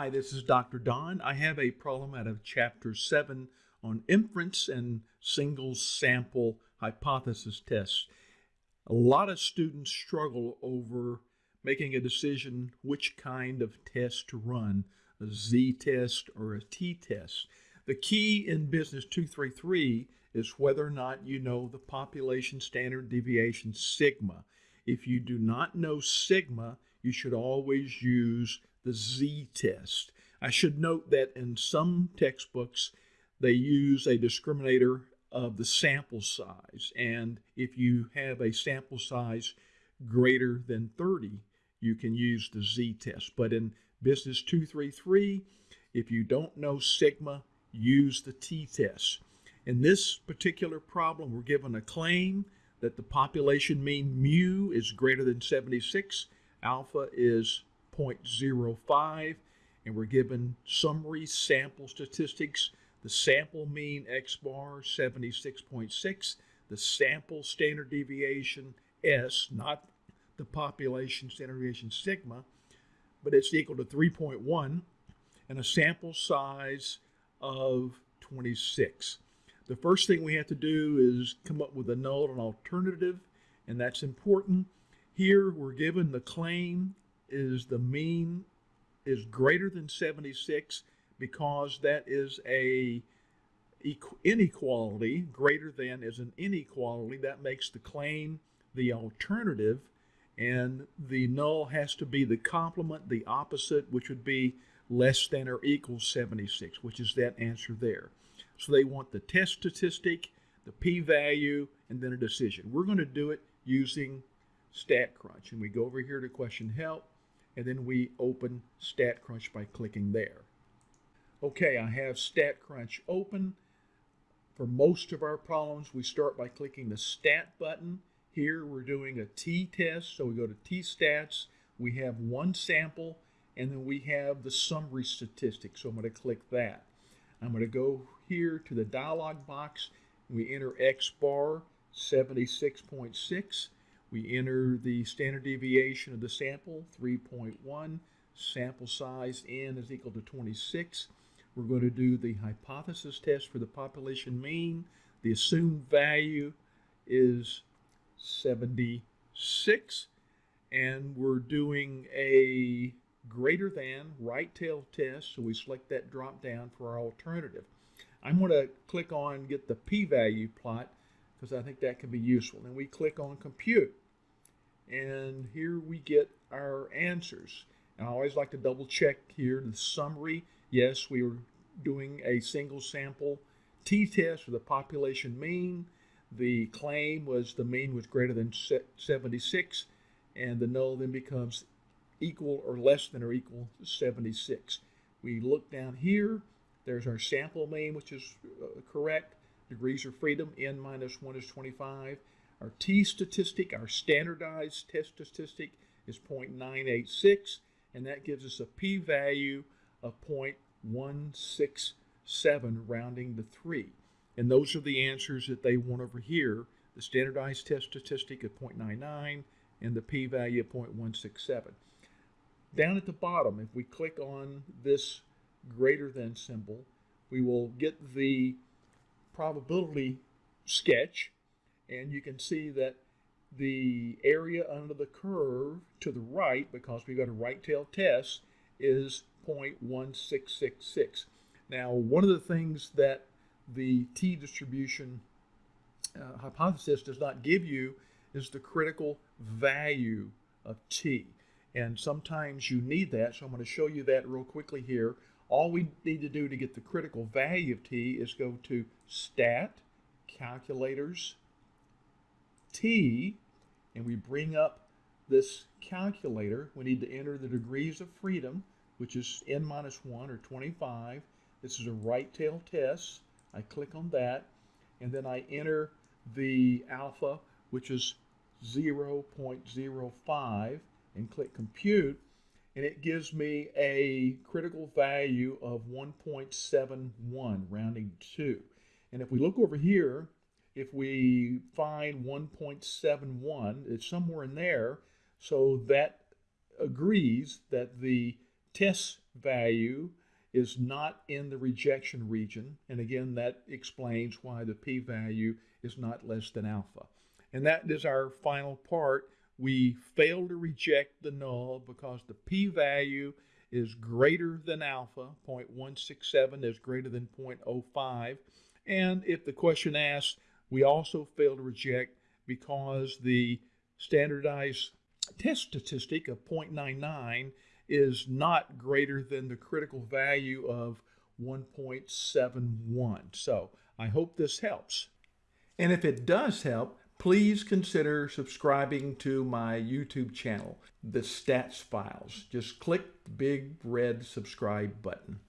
Hi, this is Dr. Don. I have a problem out of Chapter 7 on inference and single sample hypothesis tests. A lot of students struggle over making a decision which kind of test to run, a z-test or a t-test. The key in Business 233 is whether or not you know the population standard deviation sigma. If you do not know sigma, you should always use the z-test. I should note that in some textbooks, they use a discriminator of the sample size. And if you have a sample size greater than 30, you can use the z-test. But in Business 233, if you don't know sigma, use the t-test. In this particular problem, we're given a claim that the population mean mu is greater than 76, alpha is 0.05, and we're given summary sample statistics. The sample mean X bar 76.6, the sample standard deviation S, not the population standard deviation sigma, but it's equal to 3.1, and a sample size of 26. The first thing we have to do is come up with a null and alternative, and that's important. Here we're given the claim is the mean is greater than 76 because that is a inequality greater than is an inequality. That makes the claim the alternative and the null has to be the complement the opposite which would be less than or equal 76 which is that answer there. So they want the test statistic the p-value and then a decision. We're going to do it using StatCrunch and we go over here to question help and then we open StatCrunch by clicking there. Okay, I have StatCrunch open. For most of our problems, we start by clicking the Stat button. Here we're doing a t-test, so we go to t-stats. We have one sample, and then we have the summary statistics, so I'm going to click that. I'm going to go here to the dialog box. We enter X bar 76.6 we enter the standard deviation of the sample, 3.1. Sample size n is equal to 26. We're going to do the hypothesis test for the population mean. The assumed value is 76. And we're doing a greater than right tail test, so we select that drop down for our alternative. I'm going to click on get the p-value plot because I think that can be useful. And we click on compute. And here we get our answers. And I always like to double check here the summary. Yes, we were doing a single sample t-test for the population mean. The claim was the mean was greater than 76 and the null then becomes equal or less than or equal to 76. We look down here, there's our sample mean, which is uh, correct degrees of freedom, n minus 1 is 25. Our t statistic, our standardized test statistic is 0.986, and that gives us a p-value of 0.167, rounding to 3. And those are the answers that they want over here. The standardized test statistic at 0.99 and the p-value of 0.167. Down at the bottom, if we click on this greater than symbol, we will get the probability sketch and you can see that the area under the curve to the right, because we've got a right tail test, is 0.1666. Now, one of the things that the t distribution uh, hypothesis does not give you is the critical value of t. And sometimes you need that, so I'm going to show you that real quickly here. All we need to do to get the critical value of t is go to Stat, Calculators, t, and we bring up this calculator, we need to enter the degrees of freedom, which is n minus 1 or 25. This is a right tail test. I click on that, and then I enter the alpha, which is 0.05, and click compute, and it gives me a critical value of 1.71, rounding to 2. And if we look over here, if we find 1.71, it's somewhere in there, so that agrees that the test value is not in the rejection region. And again, that explains why the p-value is not less than alpha. And that is our final part. We fail to reject the null because the p-value is greater than alpha, 0.167 is greater than 0.05. And if the question asks, we also fail to reject because the standardized test statistic of 0.99 is not greater than the critical value of 1.71. So I hope this helps. And if it does help, please consider subscribing to my YouTube channel, The Stats Files. Just click the big red subscribe button.